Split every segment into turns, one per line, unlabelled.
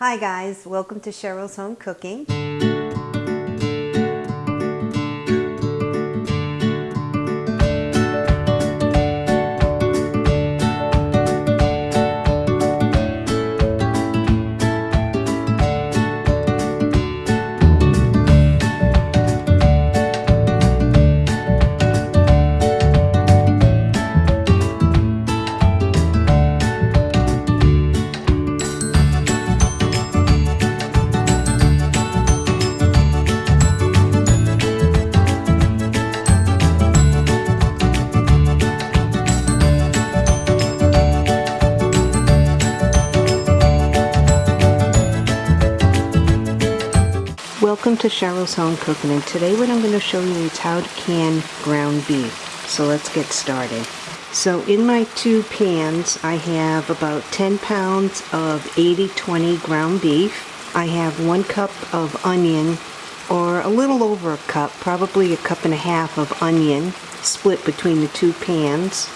Hi guys, welcome to Cheryl's Home Cooking. Welcome to Cheryl's Home Cooking and today what I'm going to show you is how to can ground beef. So let's get started. So in my two pans I have about 10 pounds of 80-20 ground beef. I have one cup of onion or a little over a cup, probably a cup and a half of onion split between the two pans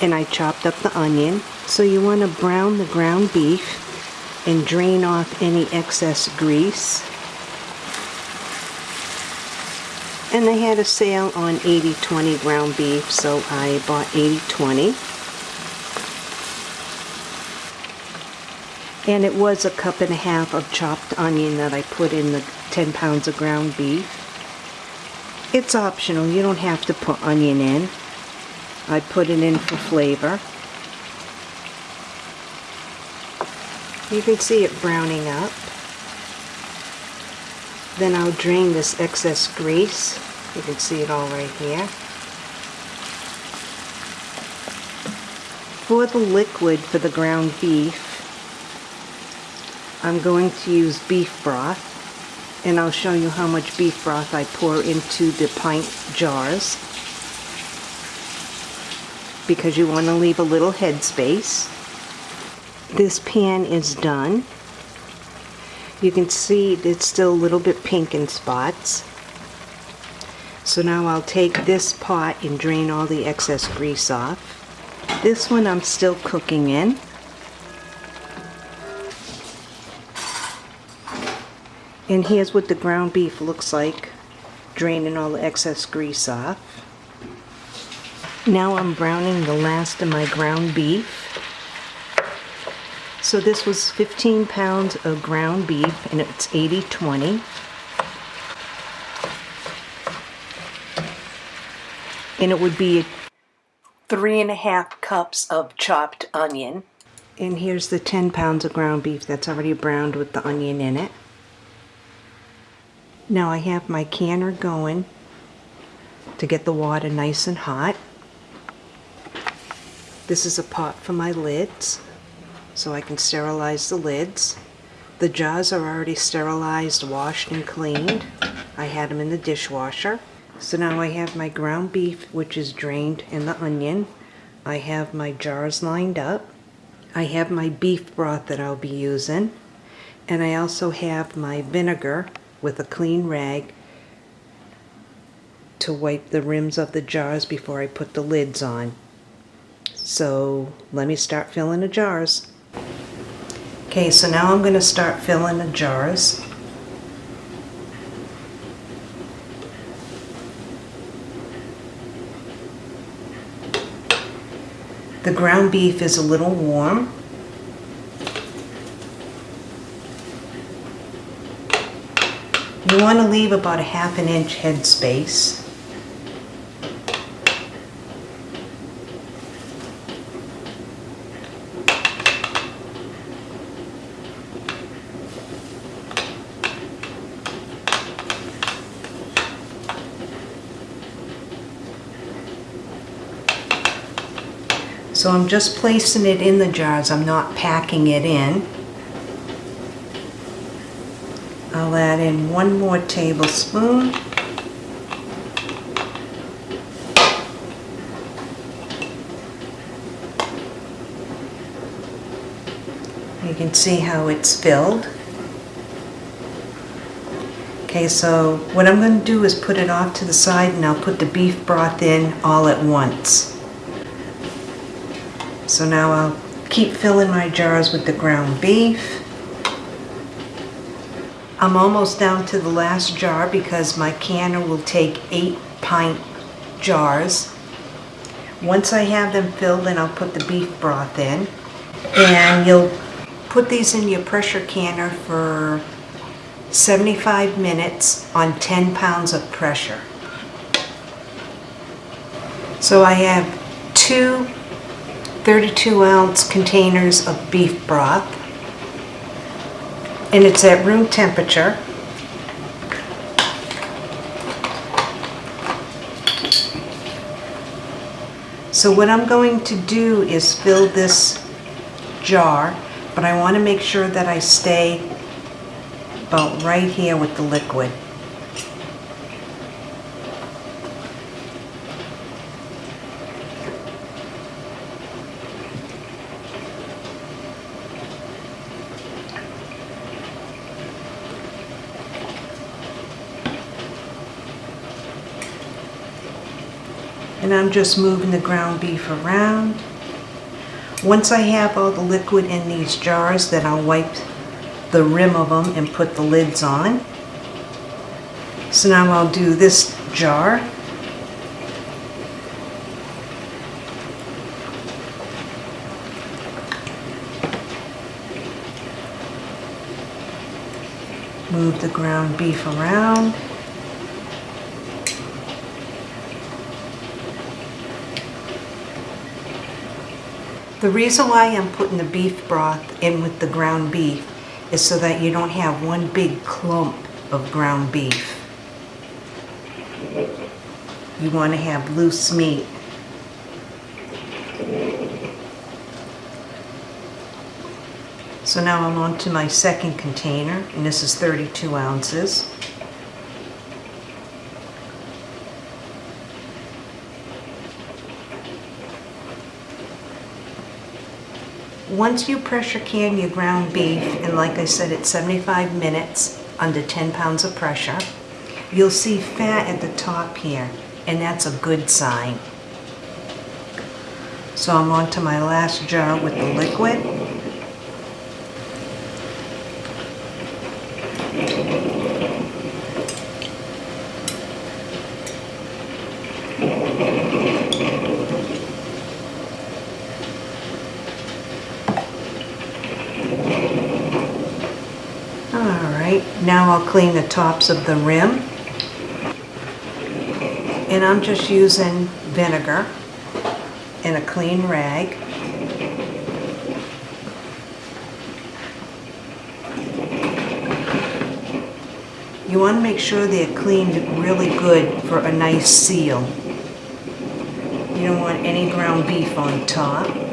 and I chopped up the onion. So you want to brown the ground beef and drain off any excess grease. And they had a sale on 80-20 ground beef so I bought 80-20 and it was a cup and a half of chopped onion that I put in the 10 pounds of ground beef. It's optional. You don't have to put onion in. I put it in for flavor. You can see it browning up then I'll drain this excess grease. You can see it all right here. For the liquid for the ground beef, I'm going to use beef broth. And I'll show you how much beef broth I pour into the pint jars. Because you want to leave a little headspace. This pan is done. You can see it's still a little bit pink in spots. So now I'll take this pot and drain all the excess grease off. This one I'm still cooking in. And here's what the ground beef looks like, draining all the excess grease off. Now I'm browning the last of my ground beef. So this was 15 pounds of ground beef and it's 80-20. And it would be three and a half cups of chopped onion. And here's the 10 pounds of ground beef that's already browned with the onion in it. Now I have my canner going to get the water nice and hot. This is a pot for my lids so I can sterilize the lids. The jars are already sterilized, washed, and cleaned. I had them in the dishwasher. So now I have my ground beef, which is drained, and the onion. I have my jars lined up. I have my beef broth that I'll be using. And I also have my vinegar with a clean rag to wipe the rims of the jars before I put the lids on. So let me start filling the jars. Okay, so now I'm going to start filling the jars. The ground beef is a little warm. You want to leave about a half an inch head space. So I'm just placing it in the jars. I'm not packing it in. I'll add in one more tablespoon. You can see how it's filled. Okay, so what I'm going to do is put it off to the side and I'll put the beef broth in all at once. So now I'll keep filling my jars with the ground beef. I'm almost down to the last jar because my canner will take eight pint jars. Once I have them filled, then I'll put the beef broth in. And you'll put these in your pressure canner for 75 minutes on 10 pounds of pressure. So I have two 32 ounce containers of beef broth and it's at room temperature. So what I'm going to do is fill this jar, but I want to make sure that I stay about right here with the liquid. And I'm just moving the ground beef around. Once I have all the liquid in these jars, then I'll wipe the rim of them and put the lids on. So now I'll do this jar. Move the ground beef around. The reason why I'm putting the beef broth in with the ground beef is so that you don't have one big clump of ground beef. You want to have loose meat. So now I'm on to my second container, and this is 32 ounces. Once you pressure can your ground beef, and like I said, it's 75 minutes under 10 pounds of pressure, you'll see fat at the top here, and that's a good sign. So I'm on to my last jar with the liquid. Now I'll clean the tops of the rim. And I'm just using vinegar and a clean rag. You want to make sure they're cleaned really good for a nice seal. You don't want any ground beef on top.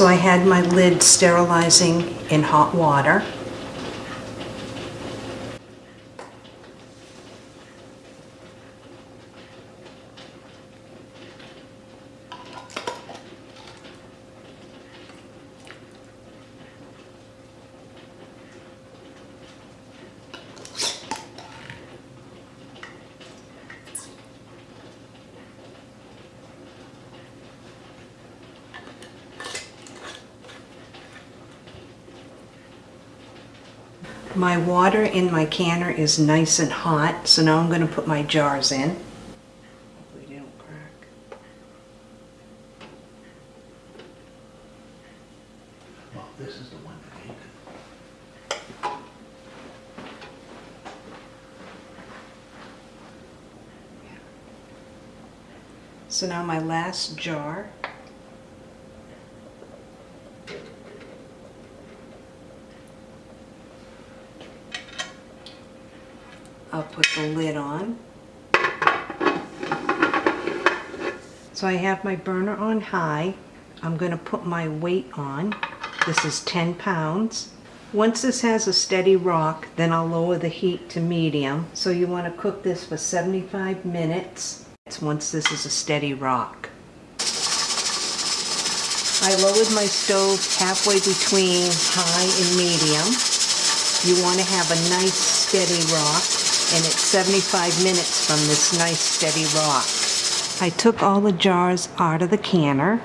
So I had my lid sterilizing in hot water. My water in my canner is nice and hot, so now I'm going to put my jars in. Hopefully they don't crack.
Well, this is the one for Nathan.
So now my last jar. Put the lid on. So I have my burner on high. I'm going to put my weight on. This is 10 pounds. Once this has a steady rock, then I'll lower the heat to medium. So you want to cook this for 75 minutes once this is a steady rock. I lowered my stove halfway between high and medium. You want to have a nice steady rock, and it's 75 minutes from this nice steady rock. I took all the jars out of the canner.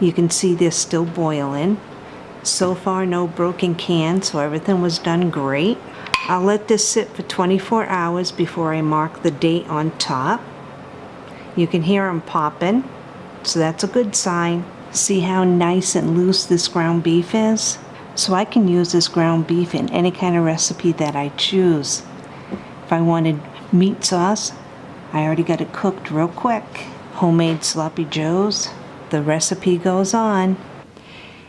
You can see they're still boiling. So far, no broken cans, so everything was done great. I'll let this sit for 24 hours before I mark the date on top. You can hear them popping, so that's a good sign. See how nice and loose this ground beef is? So I can use this ground beef in any kind of recipe that I choose. If I wanted meat sauce, I already got it cooked real quick. Homemade sloppy joes, the recipe goes on.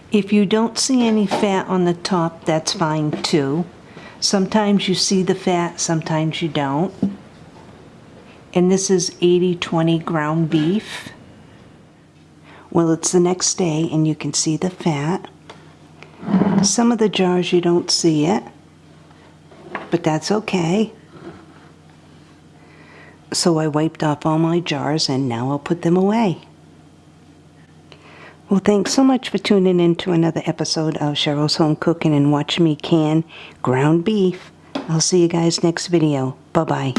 If you don't see any fat on the top, that's fine too. Sometimes you see the fat, sometimes you don't. And this is 80-20 ground beef. Well, it's the next day and you can see the fat. Some of the jars you don't see it, but that's okay. So I wiped off all my jars and now I'll put them away. Well, thanks so much for tuning in to another episode of Cheryl's Home Cooking and watching me can ground beef. I'll see you guys next video. Bye-bye.